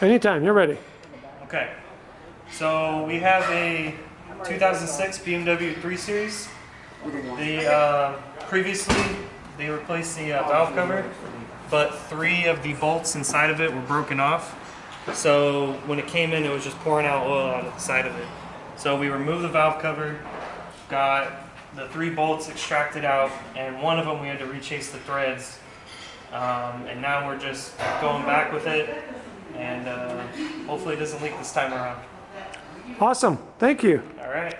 Anytime, you're ready. Okay, so we have a 2006 BMW 3 Series. The uh, previously they replaced the uh, valve cover, but three of the bolts inside of it were broken off. So when it came in, it was just pouring out oil of the side of it. So we removed the valve cover, got the three bolts extracted out, and one of them we had to rechase the threads. Um, and now we're just going back with it, and uh, hopefully it doesn't leak this time around. Awesome. Thank you. All right.